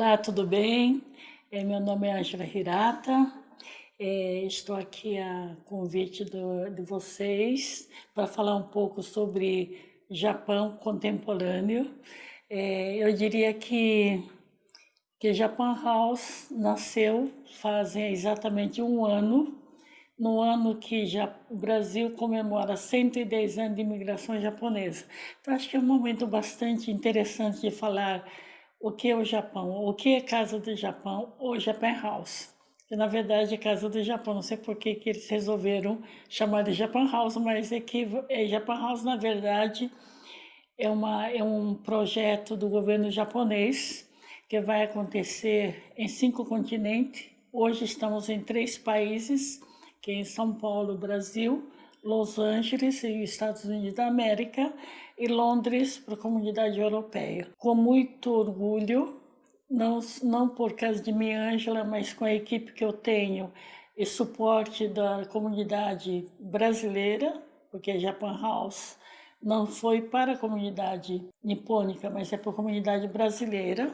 Olá, tudo bem? É, meu nome é Angela Hirata, é, estou aqui a convite de vocês para falar um pouco sobre Japão contemporâneo. É, eu diria que, que Japan House nasceu fazem exatamente um ano, no ano que já, o Brasil comemora 110 anos de imigração japonesa. Então, acho que é um momento bastante interessante de falar o que é o Japão, o que é Casa do Japão ou Japan House. Que na verdade é Casa do Japão, não sei por que, que eles resolveram chamar de Japan House, mas é que é, Japan House na verdade é, uma, é um projeto do governo japonês que vai acontecer em cinco continentes. Hoje estamos em três países, que é em São Paulo, Brasil, Los Angeles e Estados Unidos da América e Londres para a comunidade europeia. Com muito orgulho, não, não por causa de mim, Ângela, mas com a equipe que eu tenho e suporte da comunidade brasileira, porque a Japan House não foi para a comunidade nipônica, mas é para a comunidade brasileira.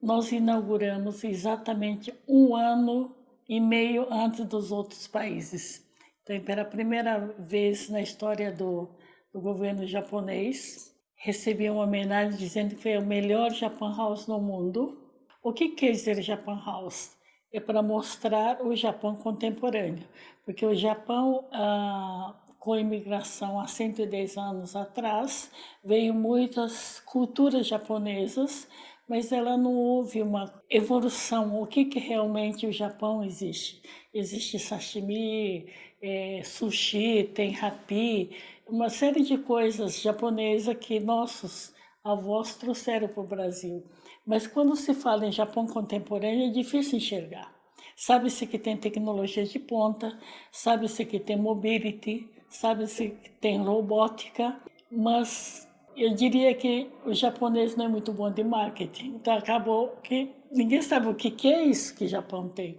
Nós inauguramos exatamente um ano e meio antes dos outros países. Então, pela primeira vez na história do, do governo japonês, recebi uma homenagem dizendo que foi o melhor Japan House no mundo. O que quer dizer Japan House? É para mostrar o Japão contemporâneo, porque o Japão, ah, com a imigração há 110 anos atrás, veio muitas culturas japonesas, mas ela não houve uma evolução. O que, que realmente o Japão existe? Existe sashimi, é, sushi, tem rapi, uma série de coisas japonesas que nossos avós trouxeram para o Brasil. Mas quando se fala em Japão contemporâneo, é difícil enxergar. Sabe-se que tem tecnologia de ponta, sabe-se que tem mobility, sabe-se que tem robótica, mas eu diria que o japonês não é muito bom de marketing. Então acabou que ninguém sabe o que é isso que o Japão tem.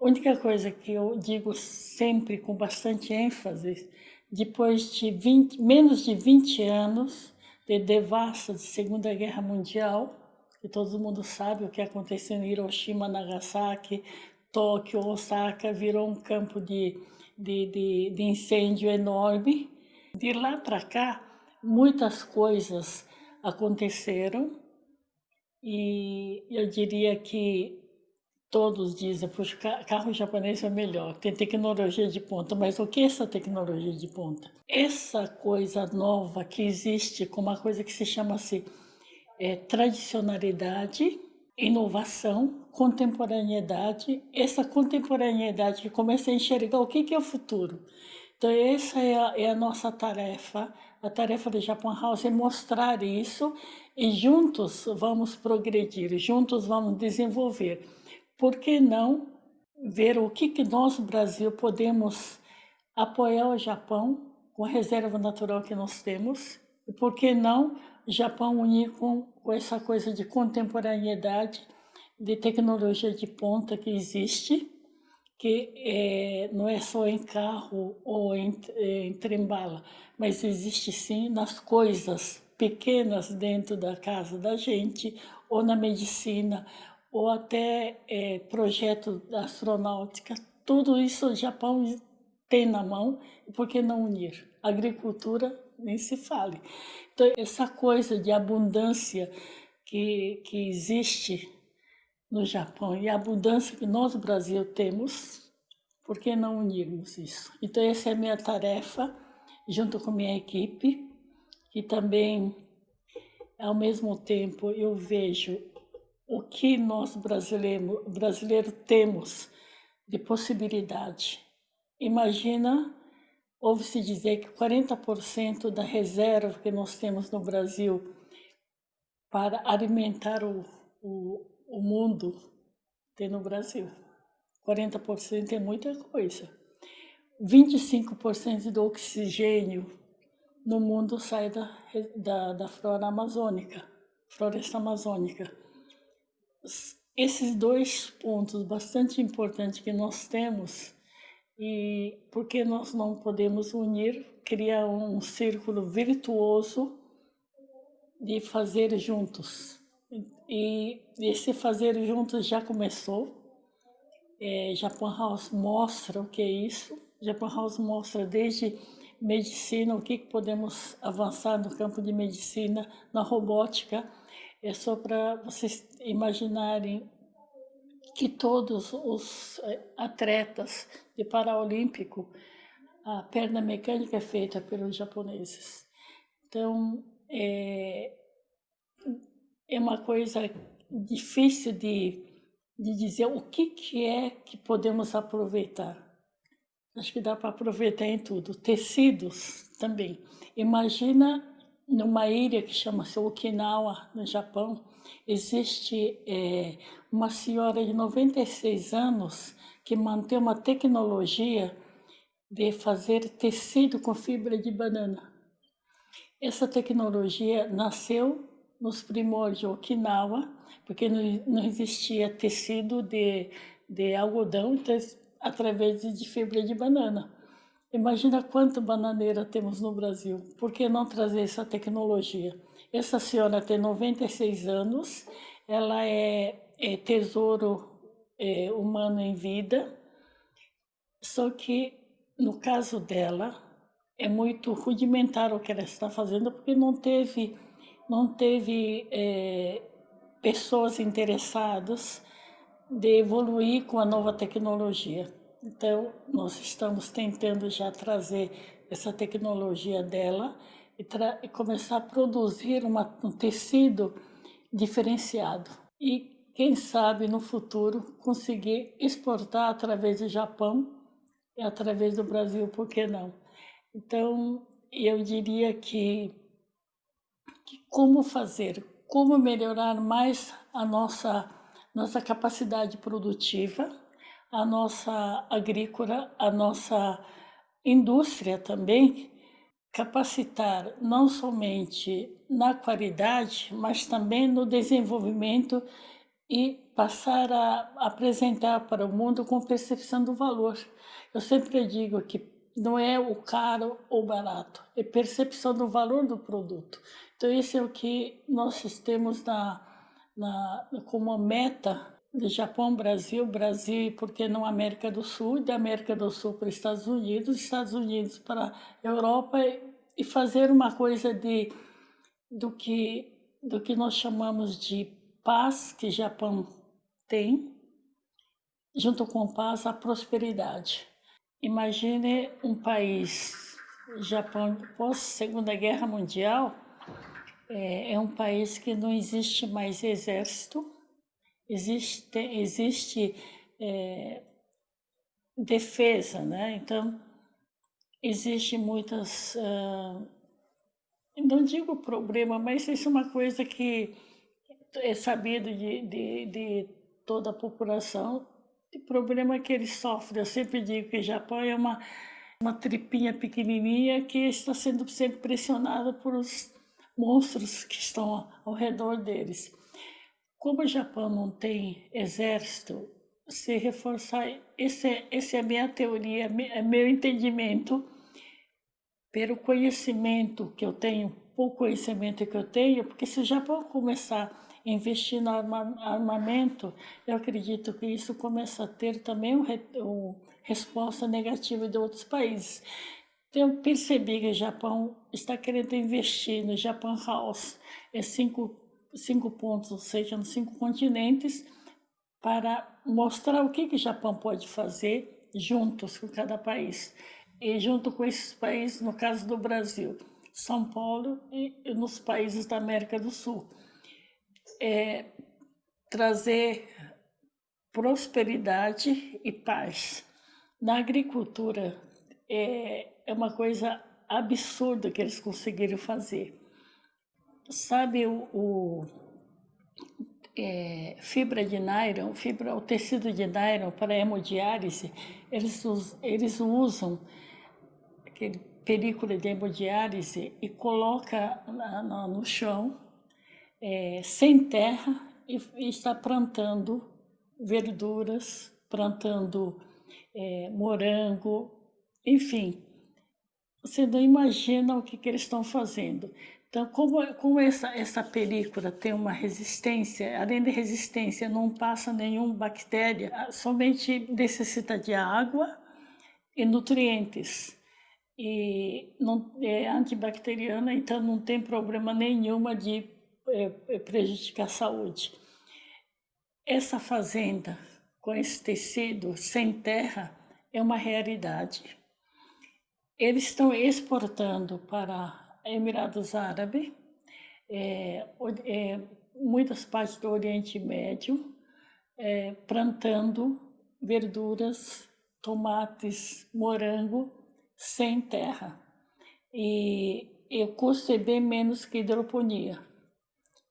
A única coisa que eu digo sempre com bastante ênfase, depois de 20, menos de 20 anos de devassa de Segunda Guerra Mundial, que todo mundo sabe o que aconteceu em Hiroshima, Nagasaki, Tóquio, Osaka, virou um campo de, de, de, de incêndio enorme. De lá para cá, muitas coisas aconteceram e eu diria que todos dizem, puxa, carro japonês é melhor, tem tecnologia de ponta, mas o que é essa tecnologia de ponta? Essa coisa nova que existe com uma coisa que se chama assim, é, tradicionalidade, inovação, contemporaneidade, essa contemporaneidade que começa a enxergar o que, é o futuro. Então essa é a, é a nossa tarefa, a tarefa do Japan House é mostrar isso e juntos vamos progredir, juntos vamos desenvolver. Por que não ver o que, que nós, Brasil, podemos apoiar o Japão com a reserva natural que nós temos? E por que não o Japão unir com, com essa coisa de contemporaneidade, de tecnologia de ponta que existe, que é, não é só em carro ou em, em trem-bala, mas existe sim nas coisas pequenas dentro da casa da gente, ou na medicina, ou até é, projeto da astronáutica. Tudo isso o Japão tem na mão, por que não unir? Agricultura nem se fale. Então, essa coisa de abundância que, que existe no Japão e a abundância que nós, Brasil, temos, por que não unirmos isso? Então, essa é a minha tarefa, junto com minha equipe, e também, ao mesmo tempo, eu vejo o que nós brasileiros brasileiro temos de possibilidade. Imagina, ouve-se dizer que 40% da reserva que nós temos no Brasil para alimentar o, o, o mundo tem no Brasil. 40% é muita coisa. 25% do oxigênio no mundo sai da, da, da flora amazônica, floresta amazônica esses dois pontos bastante importantes que nós temos e porque nós não podemos unir, criar um círculo virtuoso de fazer juntos. e esse fazer juntos já começou. É, Japan House mostra o que é isso. Japan House mostra desde medicina, o que podemos avançar no campo de medicina, na robótica. É só para vocês imaginarem que todos os é, atletas de Paralímpico, a perna mecânica é feita pelos japoneses. Então, é, é uma coisa difícil de, de dizer o que, que é que podemos aproveitar. Acho que dá para aproveitar em tudo. Tecidos também. Imagina numa ilha que chama-se Okinawa, no Japão, existe é, uma senhora de 96 anos que mantém uma tecnologia de fazer tecido com fibra de banana. Essa tecnologia nasceu nos primórdios de Okinawa, porque não, existia tecido de, de algodão, então, através de fibra de banana. Imagina quanta bananeira temos no Brasil. Por que não trazer essa tecnologia? Essa senhora tem 96 anos, ela é, é tesouro é, humano em vida, só que no caso dela é muito rudimentar o que ela está fazendo, porque não teve, não teve é, pessoas interessadas de evoluir com a nova tecnologia. Então, nós estamos tentando já trazer essa tecnologia dela e, e começar a produzir uma, um tecido diferenciado. E, quem sabe, no futuro, conseguir exportar através do Japão e através do Brasil, por que não? Então, eu diria que, que como fazer, como melhorar mais a nossa, nossa capacidade produtiva, a nossa agrícola, a nossa indústria também, capacitar não somente na qualidade, mas também no desenvolvimento e passar a apresentar para o mundo com percepção do valor. Eu sempre digo que não é o caro ou barato, é percepção do valor do produto. Então, isso é o que nós temos na, na, como meta do Japão, Brasil, Brasil, porque não América do Sul, da América do Sul para os Estados Unidos, Estados Unidos para a Europa e fazer uma coisa de do que do que nós chamamos de paz que Japão tem, junto com paz a prosperidade. Imagine um país, Japão pós Segunda Guerra Mundial, é, é um país que não existe mais exército, existe, existe é, defesa, né? Então, existe muitas, uh, não digo problema, mas isso é uma coisa que é sabido de, de, de toda a população, o problema que eles sofrem. Eu sempre digo que o Japão é uma, uma tripinha pequenininha que está sendo sempre pressionada por os monstros que estão ao redor deles. Como o Japão não tem exército, se reforçar, esse, é, é a minha teoria, é meu entendimento, pelo conhecimento que eu tenho, pouco conhecimento que eu tenho, porque se o Japão começar a investir no armamento, eu acredito que isso começa a ter também uma um resposta negativa de outros países. Então, eu percebi que o Japão está querendo investir no Japan House, é cinco cinco pontos, ou seja, nos cinco continentes, para mostrar o que, que o Japão pode fazer juntos com cada país. E junto com esses países, no caso do Brasil, São Paulo e nos países da América do Sul. É, trazer prosperidade e paz. Na agricultura, é, é uma coisa absurda que eles conseguiram fazer sabe o, o é, fibra de nylon, fibra, o tecido de nylon para hemodiálise, eles, eles usam aquele película de hemodiálise e coloca na, na, no chão, é, sem terra, e, e, está plantando verduras, plantando é, morango, enfim. Você não imagina o que, que eles estão fazendo. Então, como, como essa, essa película tem uma resistência, além de resistência, não passa nenhuma bactéria, somente necessita de água e nutrientes. E não, é antibacteriana, então não tem problema nenhuma de é, é prejudicar a saúde. Essa fazenda com esse tecido sem terra é uma realidade. Eles estão exportando para Emirados Árabes, é, é, muitas partes do Oriente Médio, é, plantando verduras, tomates, morango sem terra. E, e o custo é bem menos que hidroponia.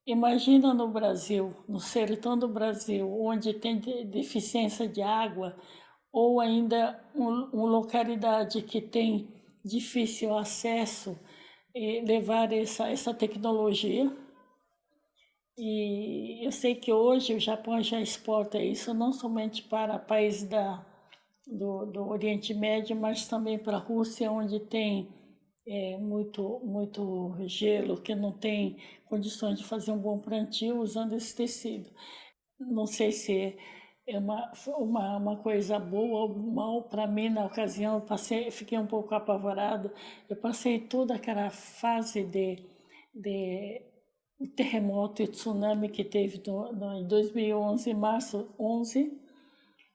Imagina no Brasil, no sertão do Brasil, onde tem deficiência de água, ou ainda uma um localidade que tem difícil acesso e levar essa, essa tecnologia. E eu sei que hoje o Japão já exporta isso não somente para países da, do, do Oriente Médio, mas também para a Rússia, onde tem é, muito, muito gelo, que não tem condições de fazer um bom plantio usando esse tecido. Não sei se é uma, uma, uma coisa boa ou mal para mim na ocasião. Eu passei, fiquei um pouco apavorado. Eu passei toda aquela fase de, de terremoto e tsunami que teve no, no, em 2011, março 11,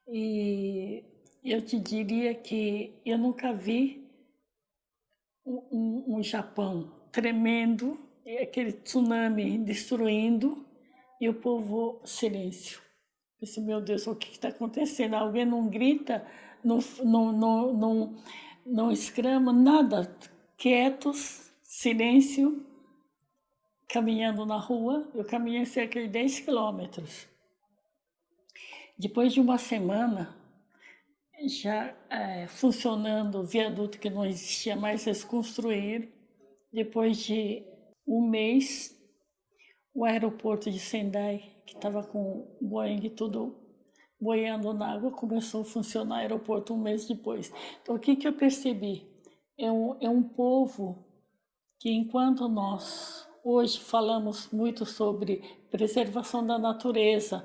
e eu te diria que eu nunca vi um, um, um Japão tremendo, aquele tsunami destruindo e o povo silêncio. Pensei, meu Deus, o que está acontecendo? Alguém não grita, não, não, não, não, não exclama, nada. Quietos, silêncio, caminhando na rua. Eu caminhei cerca de 10 quilômetros. Depois de uma semana, já é, funcionando o viaduto que não existia mais, eles construíram. Depois de um mês, o aeroporto de Sendai que estava com o Boeing tudo boiando na água, começou a funcionar o aeroporto um mês depois. Então, o que, que eu percebi? É um, é um povo que, enquanto nós hoje falamos muito sobre preservação da natureza,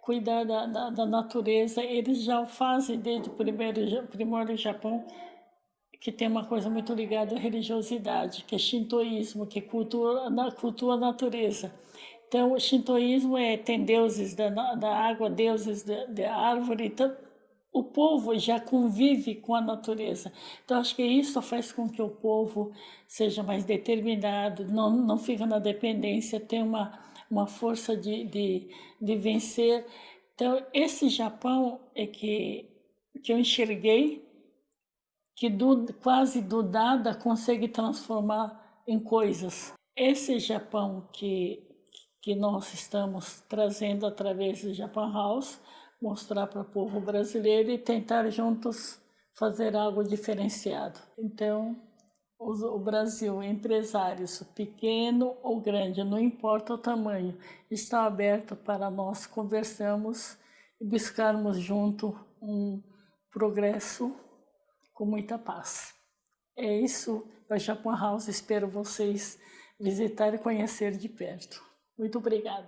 cuidar da, da, da natureza, eles já o fazem desde o primeiro primórdio Japão, que tem uma coisa muito ligada à religiosidade, que é shintoísmo, que é cultura, cultua a natureza. Então, o shintoísmo é, tem deuses da, da água, deuses da, da árvore, então o povo já convive com a natureza. Então, acho que isso faz com que o povo seja mais determinado, não, não fica na dependência, tem uma, uma força de, de, de vencer. Então, esse Japão é que, que eu enxerguei, que do, quase do nada consegue transformar em coisas. Esse Japão que que nós estamos trazendo através do Japan House, mostrar para o povo brasileiro e tentar juntos fazer algo diferenciado. Então, o Brasil, empresários, pequeno ou grande, não importa o tamanho, está aberto para nós conversarmos e buscarmos junto um progresso com muita paz. É isso, a Japan House, espero vocês visitar e conhecer de perto. Muito obrigada.